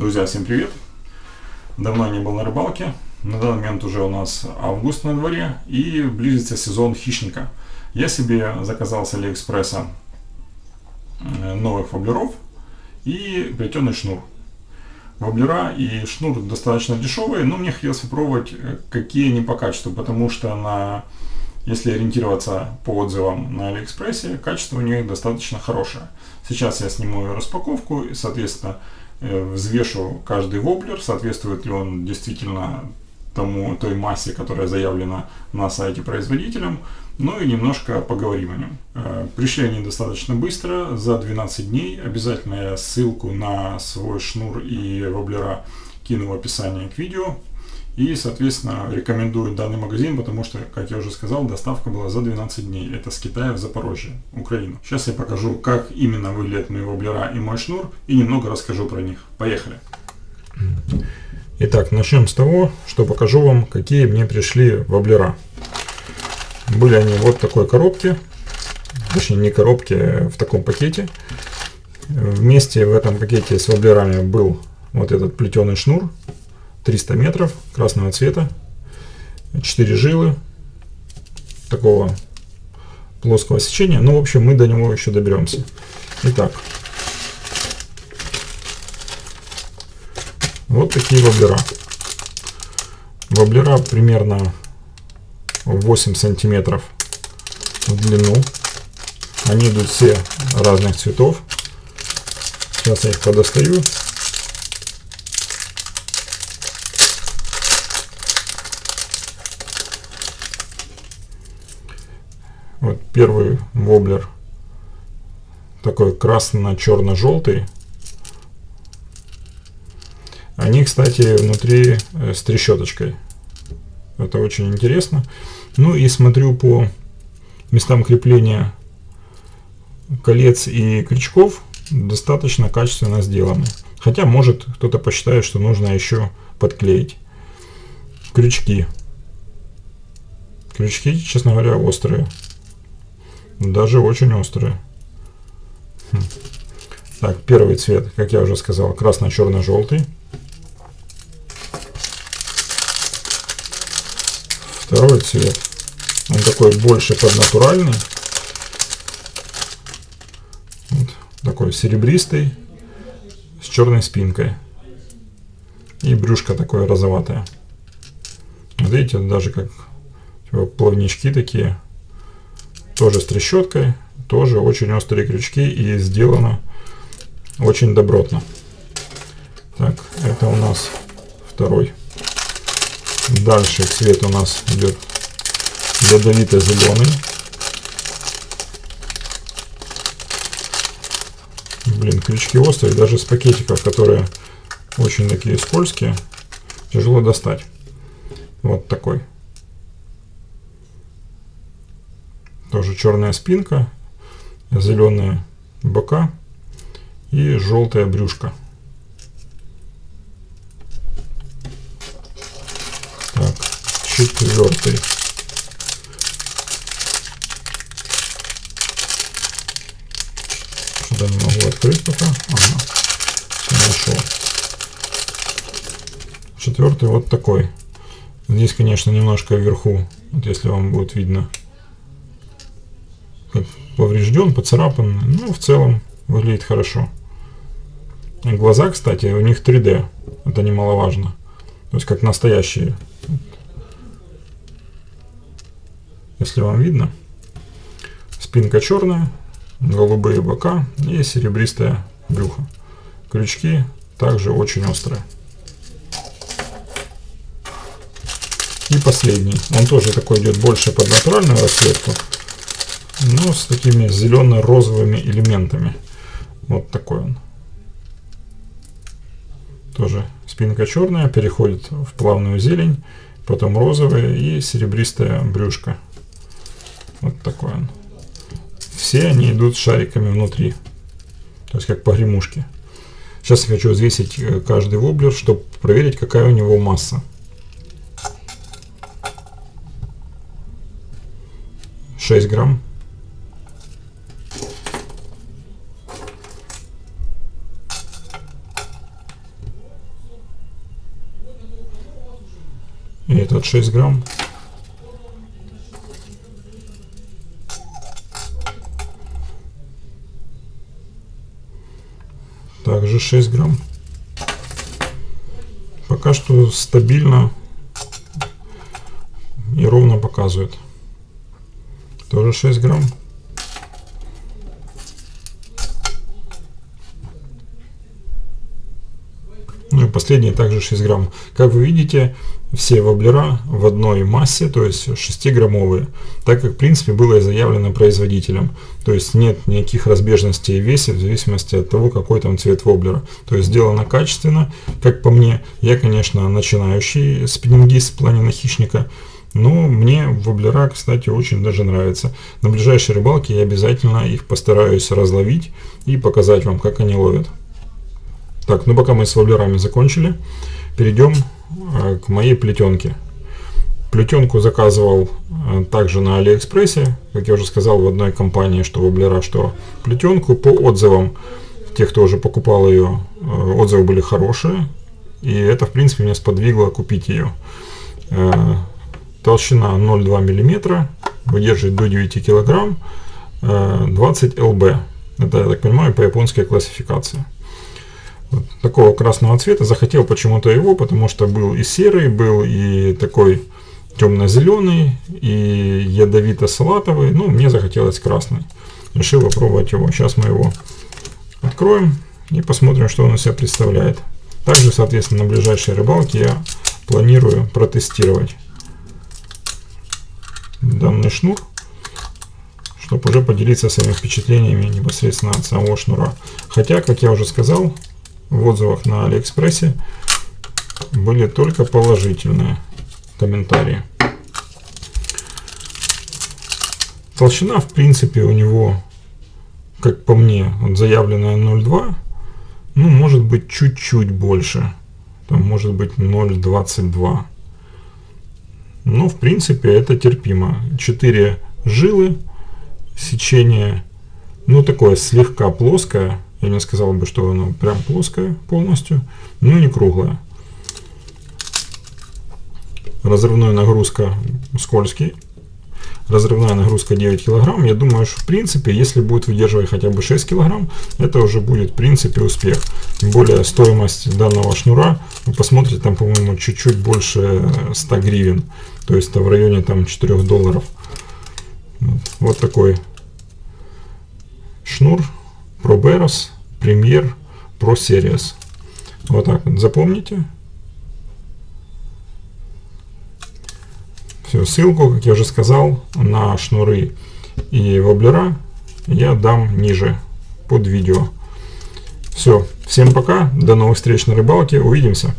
Друзья, всем привет! Давно не был на рыбалке. На данный момент уже у нас август на дворе и близится сезон хищника. Я себе заказал с Алиэкспресса э, новых воблеров и плетеный шнур. Воблера и шнур достаточно дешевые, но мне хотелось попробовать, э, какие они по качеству, потому что на если ориентироваться по отзывам на Алиэкспрессе, качество у них достаточно хорошее. Сейчас я сниму распаковку и, соответственно, Э, взвешу каждый воблер, соответствует ли он действительно тому, той массе, которая заявлена на сайте производителем, ну и немножко поговорим о нем. Э, пришли они достаточно быстро, за 12 дней. Обязательно я ссылку на свой шнур и воблера кину в описании к видео. И, соответственно, рекомендую данный магазин, потому что, как я уже сказал, доставка была за 12 дней. Это с Китая в Запорожье, Украину. Сейчас я покажу, как именно выглядят мои воблера и мой шнур, и немного расскажу про них. Поехали! Итак, начнем с того, что покажу вам, какие мне пришли воблера. Были они вот такой коробке, точнее не коробке, а в таком пакете. Вместе в этом пакете с воблерами был вот этот плетеный шнур 300 метров красного цвета, 4 жилы такого плоского сечения. Ну, в общем, мы до него еще доберемся. Итак, вот такие воблера. Воблера примерно 8 сантиметров в длину. Они идут все разных цветов. Сейчас я их подостаю. Вот первый воблер такой красно-черно-желтый. Они, кстати, внутри э, с трещоточкой. Это очень интересно. Ну и смотрю по местам крепления колец и крючков достаточно качественно сделаны. Хотя, может, кто-то посчитает, что нужно еще подклеить. Крючки. Крючки, честно говоря, острые. Даже очень острые. Хм. Так, первый цвет, как я уже сказал, красно-черно-желтый. Второй цвет, он такой больше поднатуральный. Вот, такой серебристый, с черной спинкой. И брюшко такое розоватое. видите, даже как типа, плавнички такие тоже с трещоткой, тоже очень острые крючки и сделано очень добротно. Так, это у нас второй. Дальше цвет у нас идет ядовито-зеленый. Блин, крючки острые, даже с пакетиков, которые очень такие скользкие, тяжело достать. Вот такой. Тоже черная спинка, зеленые бока и желтая брюшка. Так, четвертый. Что-то не могу открыть пока. Ага, все нашел. Четвертый вот такой. Здесь, конечно, немножко вверху, вот если вам будет видно, поврежден, поцарапан. Ну, в целом выглядит хорошо. Глаза, кстати, у них 3D. Это немаловажно. То есть как настоящие. Если вам видно. Спинка черная, голубые бока и серебристое брюхо. Крючки также очень острые. И последний. Он тоже такой идет больше под натуральную расцветку но с такими зелено-розовыми элементами. Вот такой он. Тоже спинка черная, переходит в плавную зелень, потом розовая и серебристая брюшка. Вот такой он. Все они идут шариками внутри, то есть как погремушки. Сейчас я хочу взвесить э, каждый воблер, чтобы проверить, какая у него масса. 6 грамм. И этот 6 грамм. Также 6 грамм. Пока что стабильно и ровно показывает. Тоже 6 грамм. И последний также 6 грамм. Как вы видите, все воблера в одной массе, то есть 6-граммовые, так как в принципе было и заявлено производителем. То есть нет никаких разбежностей в весе в зависимости от того, какой там цвет воблера. То есть сделано качественно, как по мне. Я, конечно, начинающий спиннингист в плане на хищника, но мне воблера, кстати, очень даже нравятся. На ближайшей рыбалке я обязательно их постараюсь разловить и показать вам, как они ловят. Так, ну пока мы с воблерами закончили, перейдем э, к моей плетенке. Плетенку заказывал э, также на Алиэкспрессе, как я уже сказал в одной компании, что воблера, что плетенку. По отзывам тех, кто уже покупал ее, э, отзывы были хорошие. И это, в принципе, меня сподвигло купить ее. Толщина 0,2 мм, выдерживает до 9 кг, 20 лб. Это, я так понимаю, по японской классификации такого красного цвета. Захотел почему-то его, потому что был и серый, был и такой темно-зеленый, и ядовито-салатовый. Ну, мне захотелось красный. Решил попробовать его. Сейчас мы его откроем и посмотрим, что он из себя представляет. Также, соответственно, на ближайшей рыбалке я планирую протестировать данный шнур, чтобы уже поделиться своими впечатлениями непосредственно от самого шнура. Хотя, как я уже сказал, в отзывах на Алиэкспрессе были только положительные комментарии. Толщина, в принципе, у него, как по мне, вот заявленная 0,2, ну, может быть, чуть-чуть больше. Там может быть 0,22. Но, в принципе, это терпимо. 4 жилы, сечение, ну, такое слегка плоское, я не сказал бы, что оно прям плоское полностью, но не круглое. Разрывная нагрузка скользкий. Разрывная нагрузка 9 килограмм. Я думаю, что в принципе, если будет выдерживать хотя бы 6 килограмм, это уже будет в принципе успех. Тем более стоимость данного шнура, вы посмотрите, там, по-моему, чуть-чуть больше 100 гривен. То есть это в районе там 4 долларов. Вот такой шнур ProBeros Premier Pro Series. Вот так вот запомните. Все, ссылку, как я уже сказал, на шнуры и воблера я дам ниже под видео. Все, всем пока, до новых встреч на рыбалке, увидимся.